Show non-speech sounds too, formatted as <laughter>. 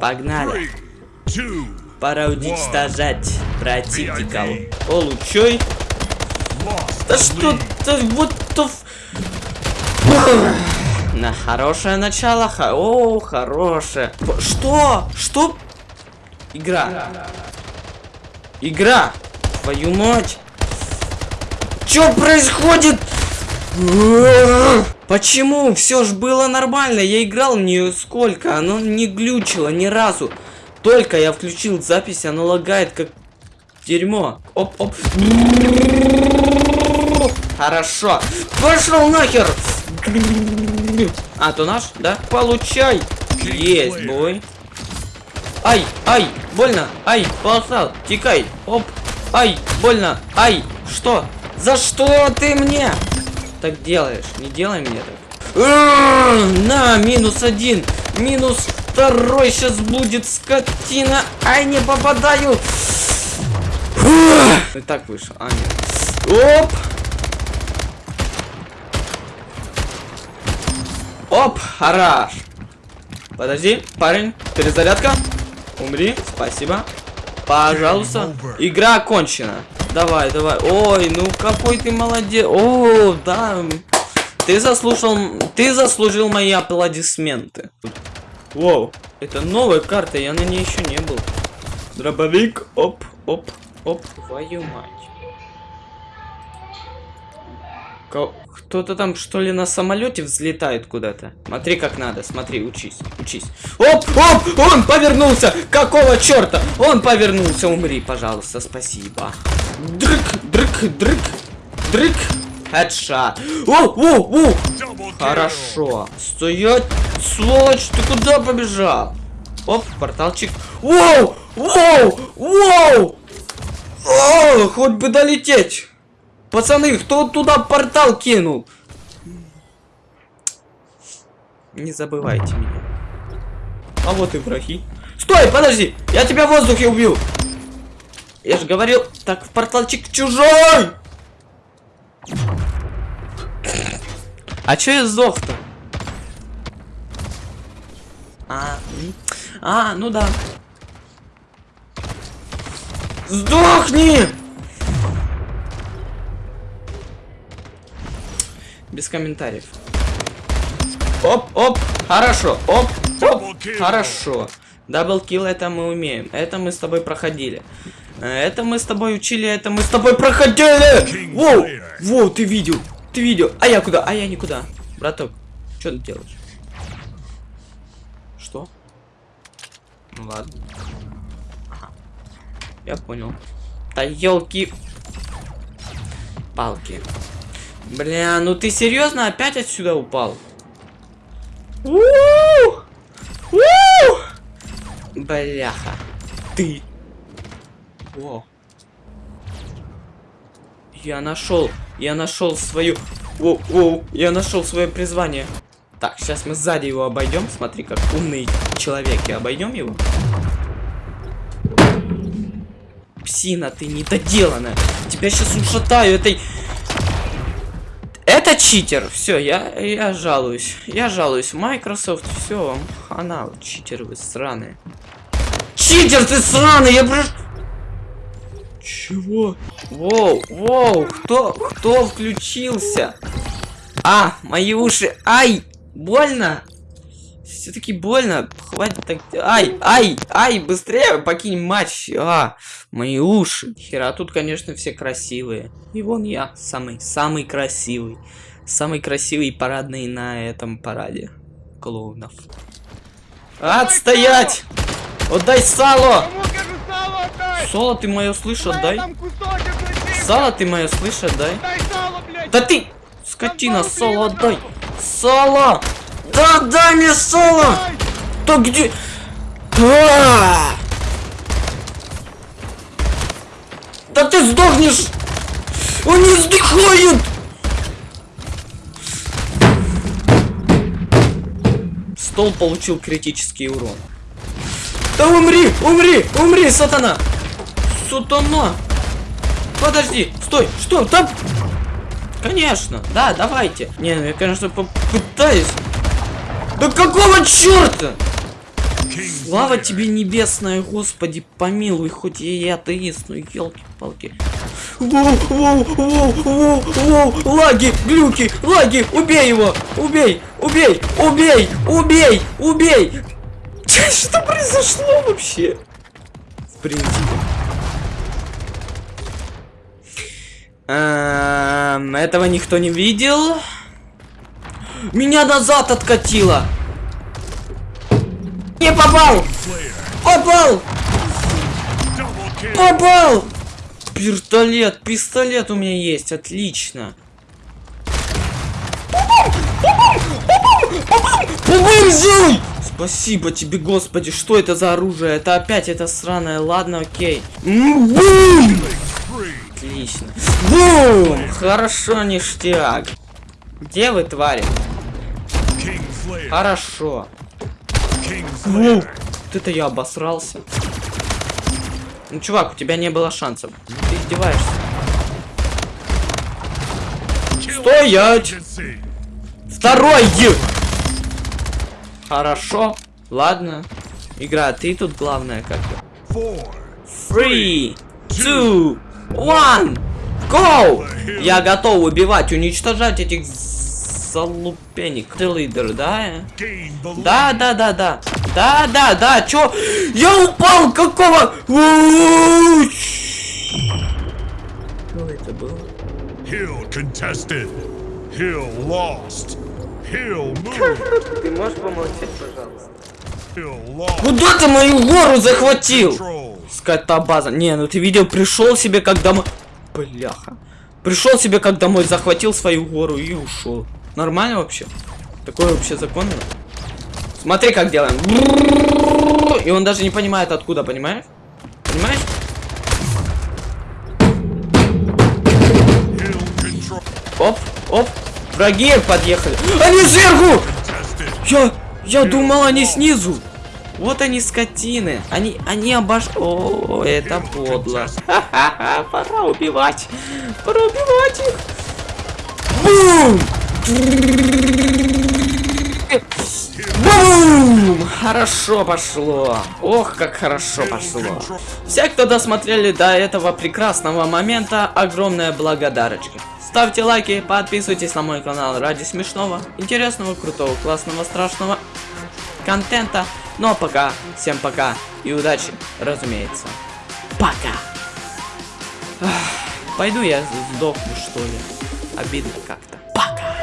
Погнали. Пора уничтожать противников. Получай. Да что то вот то... На хорошее начало. Ха О, хорошее. Что? Что? Игра. Игра. Твою мать. Что происходит? Почему? Все ж было нормально. Я играл в нее сколько? Оно не глючило ни разу. Только я включил запись, оно лагает как дерьмо. Оп, оп. Хорошо. Пошел нахер. А, то наш, да? Получай. Есть, бой. Ай, ай, больно. Ай, полосал. Тикай. Оп. Ай, больно. Ай, что? За что ты мне? Так делаешь. Не делай мне так. На, минус один. Минус второй сейчас будет скотина. Ай, не попадаю. И так вышел. А, нет. Оп. Оп, хорош. Подожди, парень, перезарядка. Умри, спасибо. Пожалуйста. Игра окончена. Давай, давай. Ой, ну какой ты молодец. О, да. Ты заслужил, ты заслужил мои аплодисменты. Воу, это новая карта, я на ней еще не был. Дробовик, оп, оп, оп. Твою мать. Кто-то там, что ли, на самолете взлетает куда-то. Смотри, как надо, смотри, учись, учись. Оп, оп, он повернулся! Какого черта? Он повернулся, умри, пожалуйста, спасибо. Дрык, дрык, дрык, дрык. Хедшот. О, о, о! Хорошо. Стоять, сволочь, ты куда побежал? Оп, порталчик. Воу! Воу! Воу! О, хоть бы долететь. Пацаны, кто туда портал кинул? Не забывайте меня. А вот и враги. Стой, подожди! Я тебя в воздухе убил! Я же говорил, так в порталчик чужой! А чё я сдох-то? А, а, ну да. Сдохни! Без комментариев. Оп, оп, хорошо, оп, оп, хорошо. Даблкил это мы умеем. Это мы с тобой проходили. Это мы с тобой учили, это мы с тобой проходили! Воу! Воу, ты видел! Ты видел! А я куда? А я никуда. Браток, что ты делаешь? Что? Ну ладно. Ага. Я понял. Да елки. Палки. Бля, ну ты серьезно опять отсюда упал? Бляха. Ты. О. Я нашел. Я нашел свою. О, о, я нашел свое призвание. Так, сейчас мы сзади его обойдем. Смотри, как умный человек. И обойдем его. Псина, ты недоделанная. Тебя сейчас ушатаю этой это читер. Все, я, я жалуюсь. Я жалуюсь. Microsoft, все, она, читер вы сраные. Читер ты сраный, я прошу... Чего? Воу, воу, кто, кто включился? А, мои уши. Ай, больно? Все-таки больно. Хватит так. Ай, ай, ай, быстрее покинь матч. А, мои уши. Хера, тут, конечно, все красивые. И вон я, самый, самый красивый. Самый красивый и парадный на этом параде. Клоунов. Отстоять! Отдай сало! Сало ты мое слышь, отдай. Сало ты мое слышь, отдай. Да ты! Скотина, сало отдай! Сало! Да дай мне соло! Да где... А! Да ты сдохнешь! Он не сдыхает! Стол получил критический урон. Да умри! Умри! Умри, сатана! Сатана! Подожди! Стой! Что? Там... Конечно! Да, давайте! Не, ну я, конечно, попытаюсь... Да какого черта? Слава тебе небесная, Господи, помилуй, хоть я и атеист, ну елки-палки. Лаги, глюки, лаги, убей его, убей, убей, убей, убей, убей. <laughs> Что произошло вообще? В принципе. Этого никто не видел. Меня назад откатило. Не попал! Попал! Попал! Пистолет, пистолет у меня есть, отлично. Взял! Спасибо тебе, господи, что это за оружие? Это опять это сраное, ладно, окей. Бум! Отлично. Бум! Хорошо, ништяк. Где вы, твари? Хорошо. Воу, вот это я обосрался. Ну, чувак, у тебя не было шансов. Ну, Ты издеваешься. Стоять! Второй! Хорошо. Ладно. Игра, ты тут главное как-то. Three, two, one, go! Я готов убивать, уничтожать этих залупенек. Ты лидер, да? Да, да, да, да. Да, да, да, чё? Я упал, какого? Что это было? Hill contested. Hill lost. Hill moved. Ты можешь помолчать, пожалуйста? Куда ты мою гору захватил? Скотобаза. Не, ну ты видел, пришел себе как домой. Бляха. Пришел себе как домой, захватил свою гору и ушел. Нормально вообще? Такое вообще законно? Смотри, как делаем. И он даже не понимает откуда, понимаешь? Понимаешь? Оп, оп. Враги подъехали. Они сверху! Я, я думал, они снизу. Вот они скотины. Они, они обош... О, это подло. Ха-ха-ха, <laughs> пора убивать. Пора убивать их. Бум! Бум! Хорошо пошло. Ох, как хорошо пошло. Все, кто досмотрели до этого прекрасного момента, огромная благодарочка. Ставьте лайки, подписывайтесь на мой канал ради смешного, интересного, крутого, классного, страшного контента. Ну а пока, всем пока и удачи, разумеется. Пока. Ах, Пойду я сдохну, что ли. Обидно как-то. Пока.